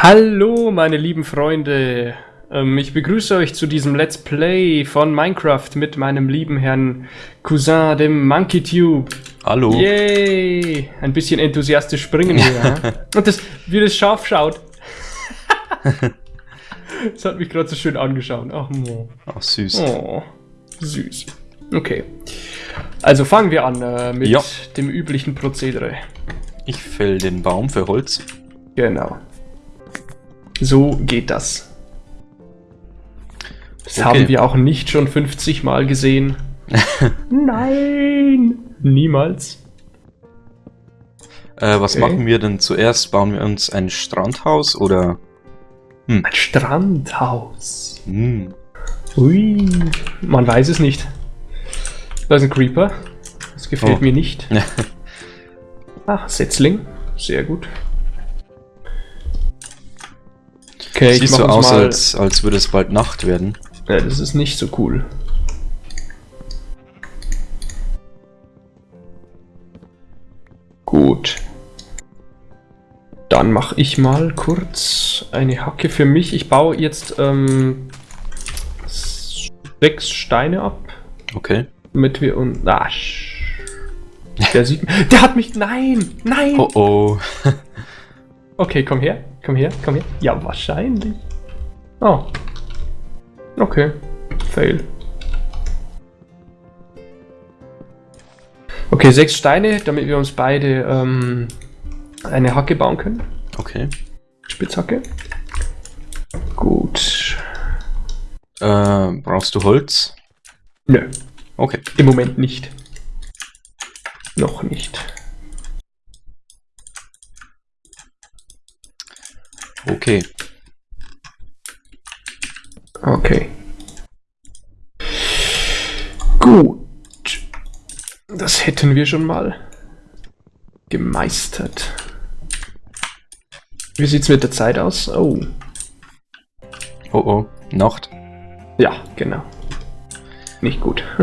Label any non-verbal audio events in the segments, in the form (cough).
Hallo, meine lieben Freunde. Ähm, ich begrüße euch zu diesem Let's Play von Minecraft mit meinem lieben Herrn Cousin, dem MonkeyTube. Hallo. Yay! Ein bisschen enthusiastisch springen wir. (laughs) Und das, wie das scharf schaut. (laughs) das hat mich gerade so schön angeschaut. Ach, Mo. Ach, süß. Oh, süß. Okay. Also fangen wir an äh, mit Ja. dem üblichen Prozedere. Ich fäll den Baum für Holz. Genau. So geht das. Das Okay. haben wir auch nicht schon 50 Mal gesehen. (laughs) Nein! Niemals. Äh, was Okay. machen wir denn zuerst? Bauen wir uns ein Strandhaus oder... Ein Strandhaus. Hm, Ui. Man weiß es nicht. Da ist ein Creeper. Das gefällt Oh. mir nicht. Ach, (laughs) Setzling. Sehr gut. Okay, ich Sieht mach so uns aus, mal... als, als würde es bald Nacht werden. Ja, das ist nicht so cool. Gut. Dann mache ich mal kurz eine Hacke für mich. Ich baue jetzt ähm, sechs Steine ab, Okay. damit wir und ah, der sieht der hat mich nein nein Oh oh. (laughs) Okay, komm her, komm her, komm her. Ja, wahrscheinlich. Oh. Okay. Fail. Okay, sechs Steine, damit wir uns beide ähm, eine Hacke bauen können. Okay. Spitzhacke. Gut. Äh, brauchst du Holz? Nö, Okay. im Moment nicht. Noch nicht. Okay. Okay. Gut. Das hätten wir schon mal gemeistert. Wie sieht's mit der Zeit aus? Oh. Oh oh. Nacht. Ja, genau. Nicht gut. (laughs)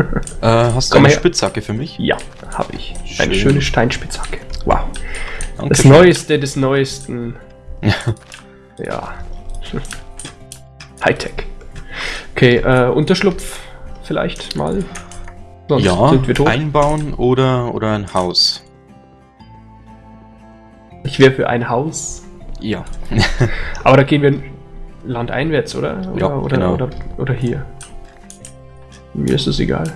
Äh, hast du Komm eine her. Spitzhacke für mich? ja, habe ich. Eine Schön. schöne Steinspitzhacke. Wow. Danke Das. Neueste des Neuesten. (laughs) ja. Hightech. Okay, äh, Unterschlupf vielleicht mal. Sonst Ja, sind wir tot. einbauen oder, oder ein Haus. Ich wäre für ein Haus. Ja. (laughs) Aber da gehen wir landeinwärts, oder? Oder, Ja, oder, genau. oder, oder hier. Mir ist es egal.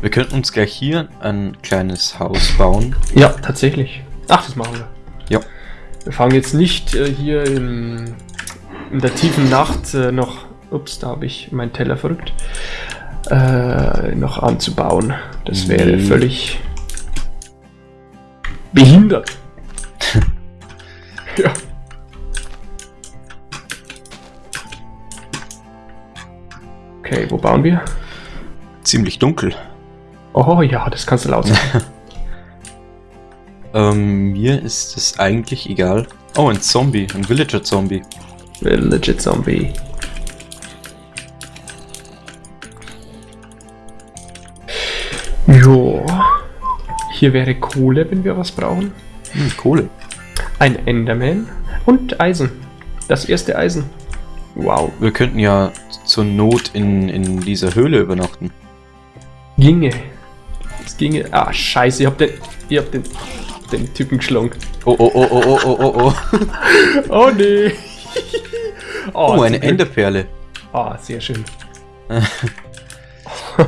Wir könnten uns gleich hier ein kleines Haus bauen. Ja, tatsächlich. Ach, das machen wir. Ja. Wir fangen jetzt nicht äh, hier in, in der tiefen Nacht äh, noch. Ups, da habe ich meinen Teller verrückt. Äh, noch anzubauen. Das wäre Nee. völlig (laughs) behindert. ja. Okay, wo bauen wir? Ziemlich dunkel. Oh ja, das kannst du laut sagen. (laughs) Ähm, mir ist es eigentlich egal. Oh, ein Zombie, ein Villager-Zombie. Legit Zombie. Jo. Hier wäre Kohle, wenn wir was brauchen. Hm, Kohle. Ein Enderman und Eisen. Das erste Eisen. Wow. Wir könnten ja zur Not in, in dieser Höhle übernachten. Ginge. Es ginge. Ah, scheiße, ich hab den. Ich hab den. Den Typen geschlagen. Oh, oh, oh, oh, oh, oh, oh, oh. (laughs) Oh nee. (laughs) Oh, zum eine. Enderperle. Ah, sehr schön. (laughs)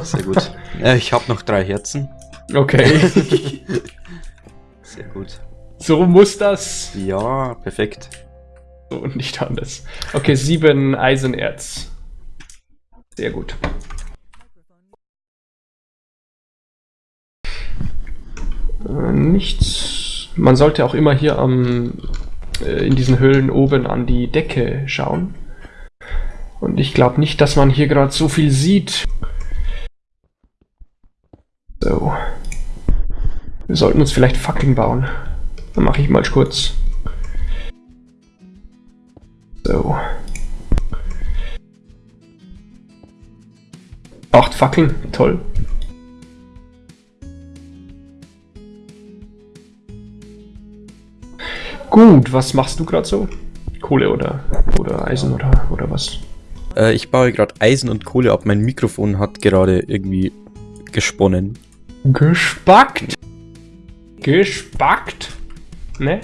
Sehr gut. Ja, ich habe noch drei Herzen. Okay. Sehr gut. so muss das. Ja, perfekt. So und nicht anders. Okay, sieben Eisenerz. Sehr gut. Äh, nichts. Man sollte auch immer hier am äh, in diesen Höhlen oben an die Decke schauen. Und ich glaube nicht, dass man hier gerade so viel sieht. So. Wir sollten uns vielleicht Fackeln bauen. Dann mache ich mal kurz. So. Acht Fackeln, toll. Gut, was machst du gerade so? Kohle oder, oder Eisen oder, oder was? Äh, ich baue gerade Eisen und Kohle ab. Mein Mikrofon hat gerade irgendwie gesponnen. Gespackt. Gespackt. Ne?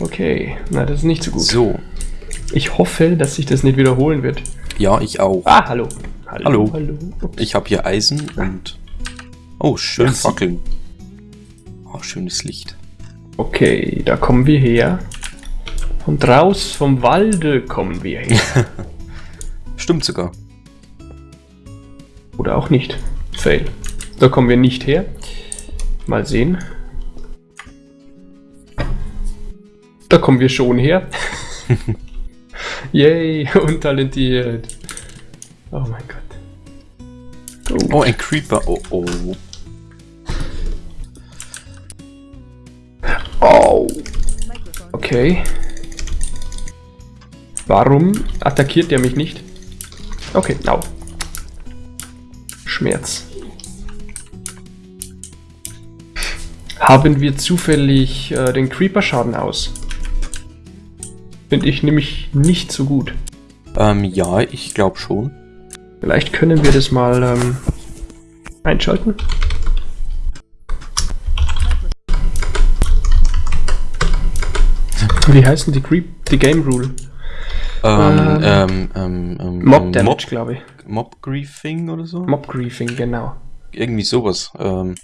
Okay, na, das ist nicht so gut. So. Ich hoffe, dass sich das nicht wiederholen wird. Ja, ich auch. Ah, hallo. Hallo. hallo. Ups. Ich habe hier Eisen und... Oh, schön. Fackeln. Oh, schönes Licht. Okay, da kommen wir her. Und raus vom Walde kommen wir her. (laughs) Stimmt sogar. Oder auch nicht. Fail. Da kommen wir nicht her. Mal sehen. Da kommen wir schon her. (laughs) Yay, untalentiert. Oh mein Gott. Oh, ein Creeper. Oh, oh. Oh. Okay. Warum attackiert der mich nicht? Okay, au. Schmerz. Haben wir zufällig äh, den Creeper-Schaden aus? Finde ich nämlich nicht so gut. Ähm, ja, ich glaube schon. Vielleicht können wir das mal ähm, einschalten. Wie heißen die Creep, die Game Rule? Ähm, Ähm, ähm, ähm, ähm, Mob Damage, glaube ich. Mob, Mob Griefing oder so? Mob Griefing, genau. Irgendwie sowas. Ähm,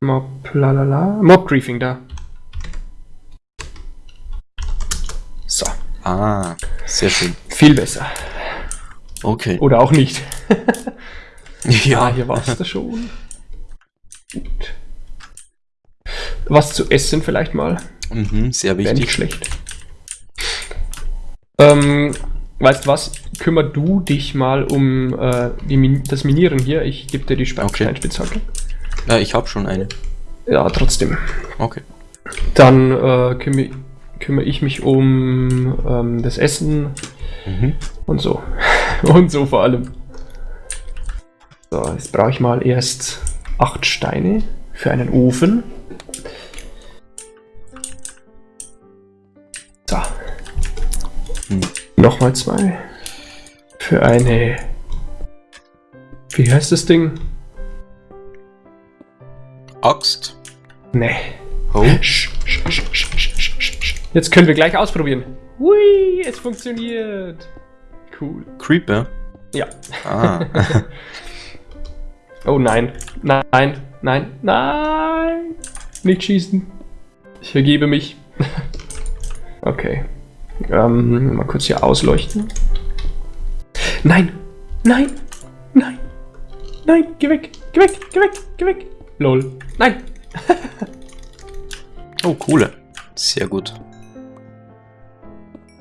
Mob, lalala. Mob Griefing, da. So, ah, sehr schön. viel besser. Okay. Oder auch nicht. Ja, (laughs) ja, hier war es da schon. (laughs) Gut. Was zu essen vielleicht mal. mhm, sehr Wäre nicht wichtig. schlecht. Ähm, weißt was? Kümmer du dich mal um äh, Min das Minieren hier. Ich gebe dir die Spe Okay. Steinspitzhacke. Ich habe schon eine. Ja, trotzdem. Okay. Dann äh, kümmere, kümmere ich mich um ähm, das Essen Mhm. und so. (laughs) und so vor allem. So, jetzt brauche ich mal erst acht Steine für einen Ofen. Nochmal zwei. Für eine. Wie heißt das Ding? Axt. Nee. Oh. Jetzt können wir gleich ausprobieren. Hui, es funktioniert. Cool. Creeper. Ja. Ah. (laughs) Oh nein. Nein. Nein. Nein. Nicht schießen. Ich vergebe mich. (laughs) okay. Ähm, mal kurz hier ausleuchten. Nein. Nein. Nein. Nein. Geh weg. Geh weg. Geh weg. Geh weg. Lol. Nein. (laughs) oh, Kohle. Sehr gut.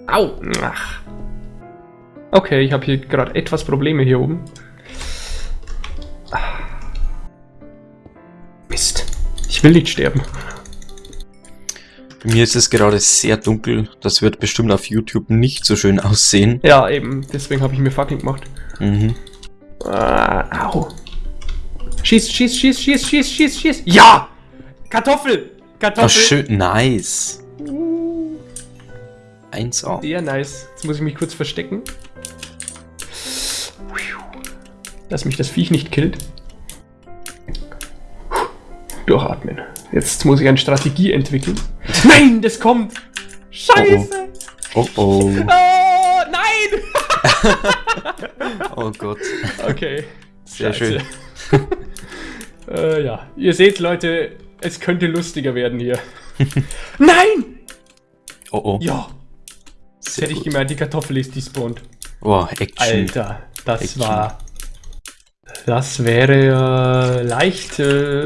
Au! Ach. Okay, ich habe hier gerade etwas Probleme hier oben. Ah. Mist. Ich will nicht sterben. Mir ist es gerade sehr dunkel. Das wird bestimmt auf YouTube nicht so schön aussehen. Ja, eben. Deswegen habe ich mir Fackeln gemacht. Mhm. Ah, au. Schieß, schieß, schieß, schieß, schieß, schieß, schieß. Ja! Kartoffel! Oh, Kartoffel! schön. Nice. 1A. Sehr nice. Jetzt muss ich mich kurz verstecken. Dass mich das Viech nicht killt. Durchatmen. Jetzt muss ich eine Strategie entwickeln. (laughs) Nein, das kommt! Scheiße! Oh oh. Oh, (laughs) nein! Oh Gott. Okay. Sehr Scheiße. (laughs) äh, ja, ihr seht, Leute, es könnte lustiger werden hier. nein! Oh oh. Ja, das Sehr hätte ich gemeint, die Kartoffel ist despawned. Oh, Action. Alter, das Action. war. Das wäre äh, leicht. Äh,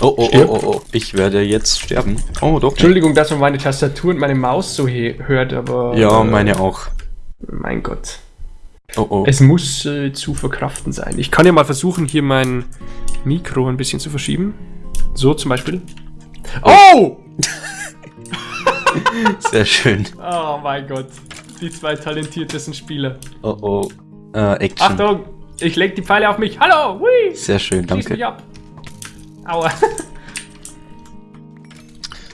Oh oh oh Stirb. oh oh. Ich werde jetzt sterben. Oh doch. Entschuldigung, dass man meine Tastatur und meine Maus so hört, aber. Ja, äh, meine auch. Mein Gott. Oh oh. Es muss äh, zu verkraften sein. Ich kann ja mal versuchen, hier mein Mikro ein bisschen zu verschieben. So zum Beispiel. Oh! (laughs) Sehr schön. Oh mein Gott. Die zwei talentiertesten Spieler. Oh oh. Äh, Action. Achtung! Ich leg die Pfeile auf mich. Hallo! Hui! Sehr schön, Schieß mich danke. ab. Aua.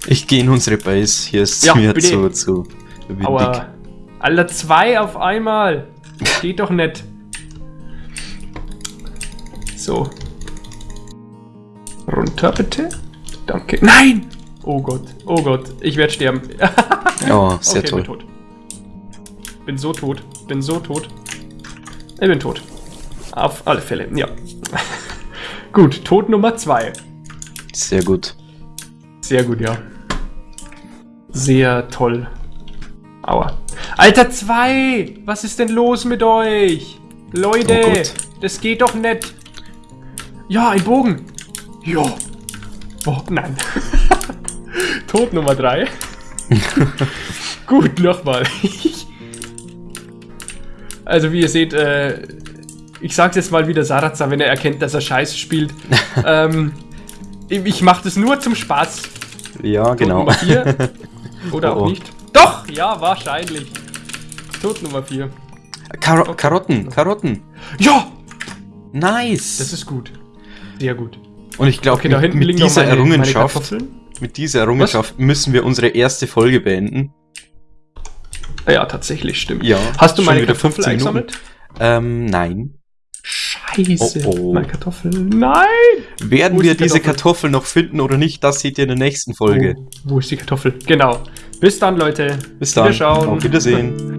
Ich gehe in unsere Base. Hier ist Ja, mir zu, zu windig. Aber. Alter, zwei auf einmal. Geht doch nicht. So. Runter bitte. Danke. Nein! Oh Gott, oh Gott, ich werde sterben. Ja, (laughs) sehr okay, toll. bin tot. Bin so tot, bin so tot. Ich bin tot. Auf alle Fälle, ja. Gut, Tod Nummer zwei. Sehr gut. Sehr gut, ja. Sehr toll. Aua. Alter, zwei! Was ist denn los mit euch? Leute, Oh das geht doch nicht. Ja, ein Bogen. Ja. Oh, nein. (laughs) Tod Nummer drei. (laughs) Gut, nochmal. also, wie ihr seht, äh, ich sag's jetzt mal wieder Sarazar, wenn er erkennt, dass er Scheiße spielt. (laughs) ähm, ich ich mach das nur zum Spaß. Ja, genau. Nummer 4. (laughs) Oder Oh, auch oh. nicht. Doch, ja, wahrscheinlich. Tod Nummer 4. Karo Karotten, Karotten. Ja, Nice. das ist gut. Sehr gut. Und ich glaube, Okay, da mit, hinten mit dieser meine, meine Errungenschaft, Kartoffeln. mit dieser Errungenschaft müssen wir unsere erste Folge beenden. Ja, tatsächlich, stimmt. Ja. Hast du meine wieder Kartoffeln 15 Minuten. eingesammelt? Ähm, nein. Scheiße. Oh, oh. Meine Kartoffeln. Nein! Werden wir die diese Kartoffel? Noch finden oder nicht, das seht ihr in der nächsten Folge. Wo, wo ist die Kartoffel? Genau. Bis dann, Leute. Bis dann. Wiederschauen. Auf Wiedersehen.